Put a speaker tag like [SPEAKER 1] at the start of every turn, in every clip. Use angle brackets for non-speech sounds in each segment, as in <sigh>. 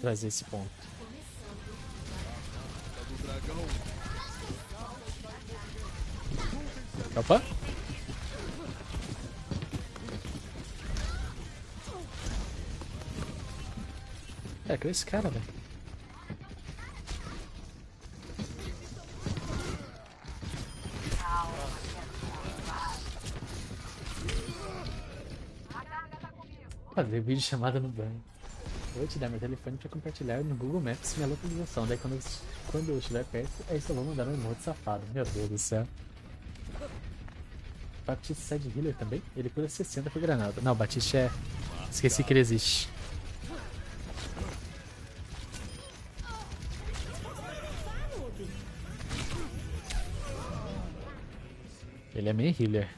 [SPEAKER 1] trazer esse ponto. Opa! É, com esse cara, velho. Fazer vídeo chamada no banho. Vou te dar meu telefone pra compartilhar no Google Maps minha localização. Daí quando, quando eu estiver perto, aí só vou mandar um emote safado. Meu Deus do céu. Batista sai de healer também? Ele cura 60 por granada. Não, Batista é... Esqueci que ele existe. Ele é meio healer.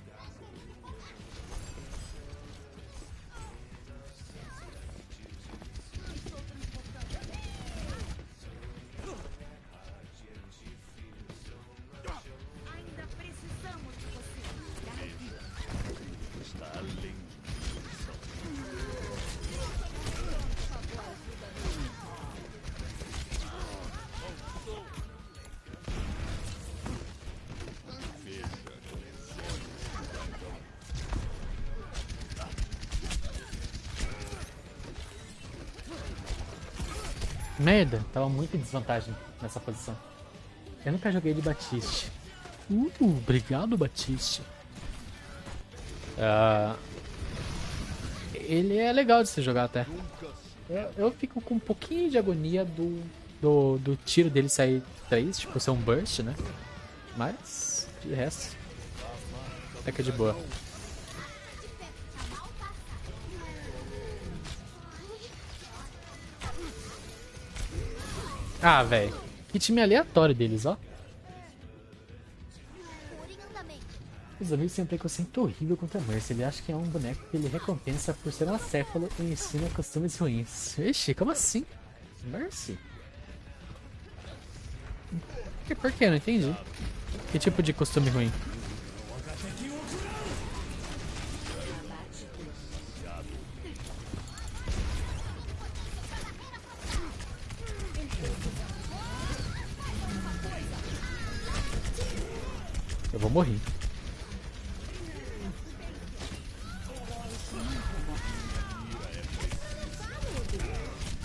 [SPEAKER 1] Merda, tava muito em desvantagem nessa posição. Eu nunca joguei de Batiste. Uh, obrigado, Batiste. Ah, ele é legal de se jogar até. Eu, eu fico com um pouquinho de agonia do, do, do tiro dele sair 3, tipo ser um burst, né? Mas, de resto, até que é de boa. Ah, velho. Que time aleatório deles, ó. Os amigos têm um preconceito horrível contra Mercy. Ele acha que é um boneco que ele recompensa por ser um acéfalo e ensina costumes ruins. Ixi, como assim? Mercy? Que, por que? Eu não entendi. Que tipo de costume ruim? Eu vou morrer.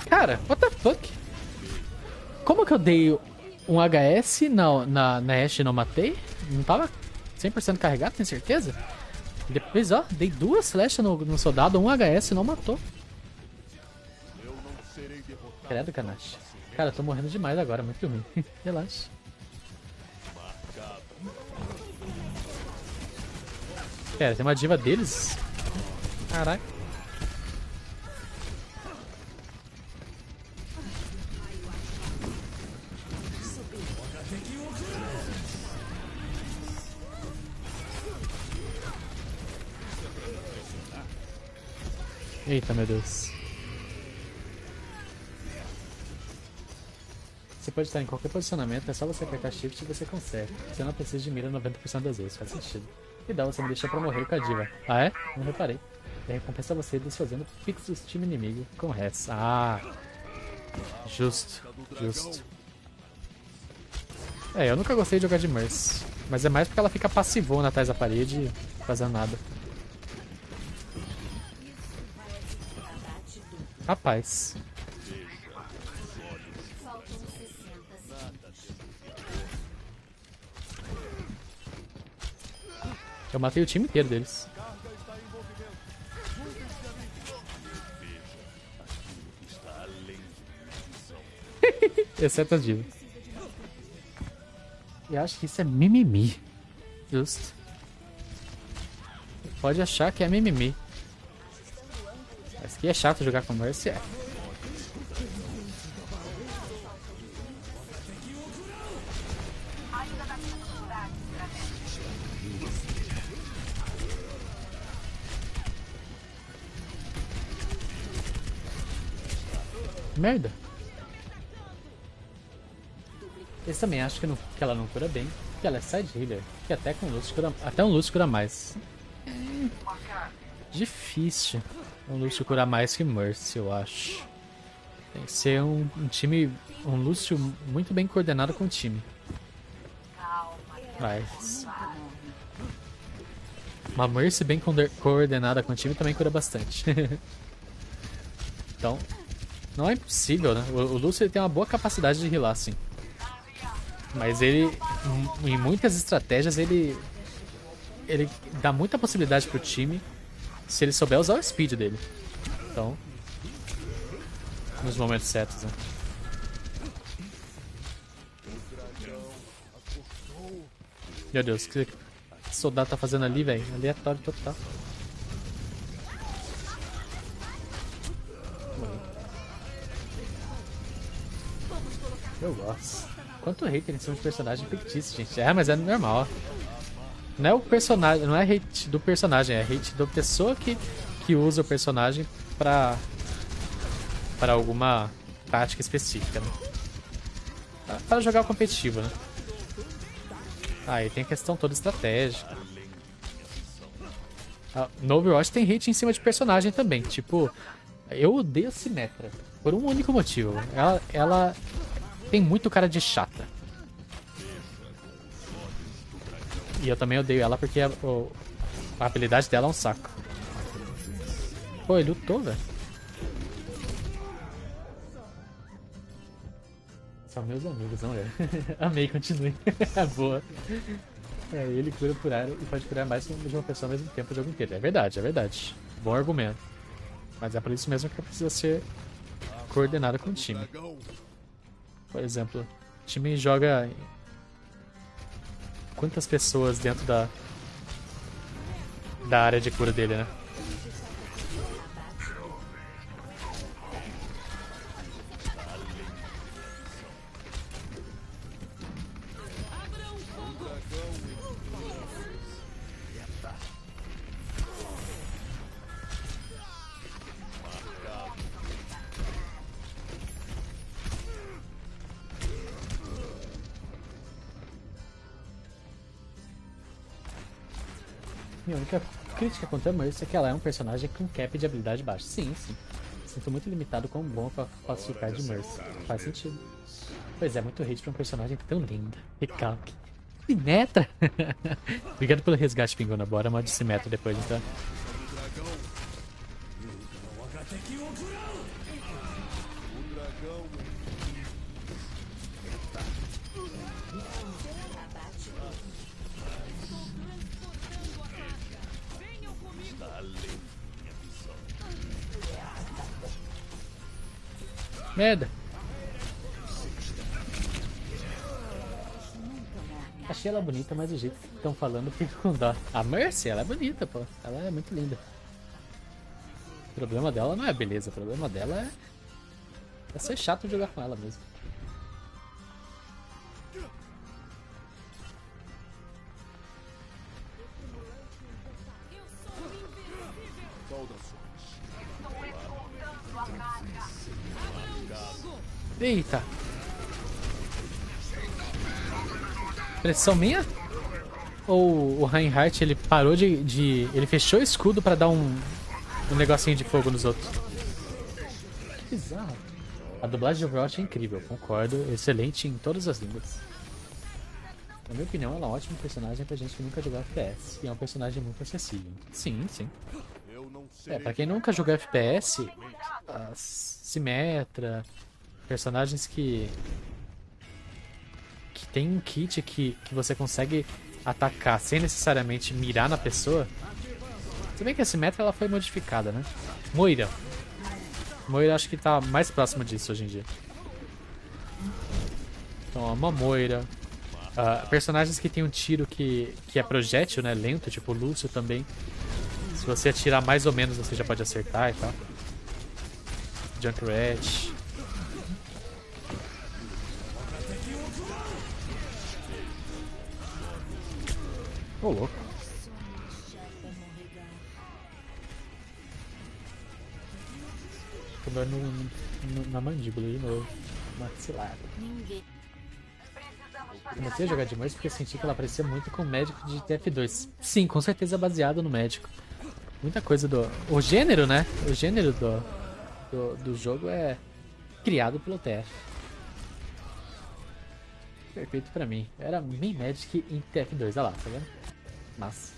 [SPEAKER 1] Cara, what the fuck? Como que eu dei um HS na, na, na Ashe e não matei? Não tava 100% carregado, tem certeza? Depois, ó, dei duas flechas no, no soldado, um HS e não matou. Credo, Kanashi. Cara, eu tô morrendo demais agora, muito ruim. <laughs> Relaxa. Pera, tem uma diva deles? Caraca. Eita, meu Deus. Você pode estar em qualquer posicionamento, é só você apertar shift e você consegue. Você não precisa de mira 90% das vezes, faz sentido. E dá você me deixa pra morrer com a diva. Ah é? Não reparei. E recompensa você desfazendo pix do time inimigo com res. Ah! Justo, justo. É, eu nunca gostei de jogar de Mercy. Mas é mais porque ela fica passivona atrás da parede fazendo nada. Rapaz. Eu matei o time inteiro deles. Exceto as divas. Eu acho que isso é mimimi. Justo. Pode achar que é mimimi. Mas que é chato jogar com Mercy, é. Merda. Esse também acho que, não, que ela não cura bem. Que ela é side healer. Que até com Lúcio cura, até um Lúcio cura mais. Hum, difícil. Um Lúcio cura mais que Mercy, eu acho. Tem que ser um, um time, um Lúcio muito bem coordenado com o time. Mas... Uma Mercy bem coorde- coordenada com o time também cura bastante. <laughs> então, não é impossível, né? O, o Lúcio tem uma boa capacidade de healar, sim. Mas ele, em- em muitas estratégias, ele ele dá muita possibilidade pro time se ele souber usar o speed dele. Então, nos momentos certos, né? Meu Deus, o que esse soldado tá fazendo ali, velho? Aleatório total. Eu gosto. Quanto hater em cima de personagem fictício, gente. É, mas é normal. Não é o personagem, não é hate do personagem, é hate da pessoa que, que usa o personagem pra, pra alguma tática específica, né? Para jogar o competitivo, né? Ah, e tem a questão toda estratégica. Ah, no Overwatch tem hate em cima de personagem também. Tipo, eu odeio a Symmetra. Por um único motivo. Ela, ela tem muito cara de chata. E eu também odeio ela porque a, o- a habilidade dela é um saco. Pô, ele lutou, velho. São meus amigos, não é? <laughs> Amei, continue. <laughs> Boa. É, ele cura por área e pode curar mais de uma pessoa ao mesmo tempo o jogo inteiro. É verdade, é verdade. Bom argumento. Mas é por isso mesmo que precisa ser coordenado com o time. Por exemplo, o time joga quantas pessoas dentro da da área de cura dele, né? Minha única crítica contra a Mercy é que ela é um personagem com cap de habilidade baixo. Sim, sim. Sinto muito limitado quão bom pra classificar de Mercy. Faz sentido. Pois é, muito hate pra um personagem tão linda. Recalque. Simetra! <laughs> Obrigado pelo resgate, Pingona. Bora mod Simetra depois, então. Merda! Achei ela bonita, mas o jeito que estão falando fica com dó. A Mercy, ela é bonita, pô. Ela é muito linda. O problema dela não é beleza, o problema dela é, é ser chato jogar com ela mesmo. Eita! Pressão minha? Ou o Reinhardt ele parou de, de. Ele fechou o escudo pra dar um. Um negocinho de fogo nos outros. Que bizarro. A dublagem de Overwatch é incrível, concordo. Excelente em todas as línguas. Na minha opinião, ela é um ótimo personagem pra gente que nunca jogou FPS. E é um personagem muito acessível. Sim, sim. É, pra quem nunca jogou FPS, a Simetra, personagens que. que tem um kit que, que você consegue atacar sem necessariamente mirar na pessoa. Se bem que a Simetra ela foi modificada, né? Moira. Moira acho que tá mais próximo disso hoje em dia. Então, ó, uma Moira. Ah, personagens que tem um tiro que, que é projétil, né? Lento, tipo o Lúcio também. Se você atirar mais ou menos, você já pode acertar e tal. Junkrat. Ô, louco. Tomando no, no, na mandíbula de novo. Maxilar. Comecei a jogar de Mercy porque senti que ela parecia muito com o médico de TF2. Sim, com certeza baseado no médico. Muita coisa do. O gênero, né? O gênero do, do, do jogo é. criado pelo TF. Perfeito pra mim. Era main Magic em TF2, olha lá, tá vendo? Mas,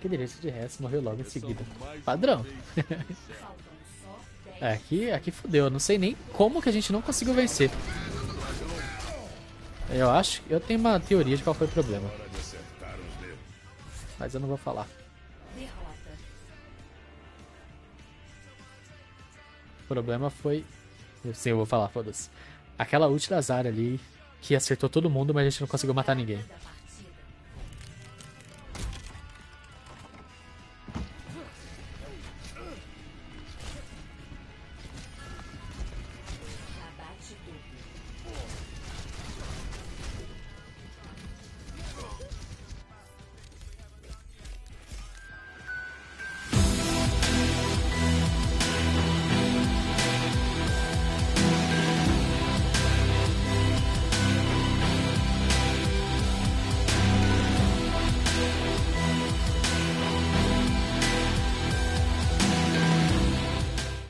[SPEAKER 1] que direito de resto, morreu logo em seguida. Padrão. <laughs> é, aqui, aqui fodeu. Não sei nem como que a gente não conseguiu vencer. Eu acho, eu tenho uma teoria de qual foi o problema. Mas eu não vou falar. Problema foi... Sim, eu vou falar, foda-se. Aquela ult da Zarya ali, que acertou todo mundo, mas a gente não conseguiu matar ninguém.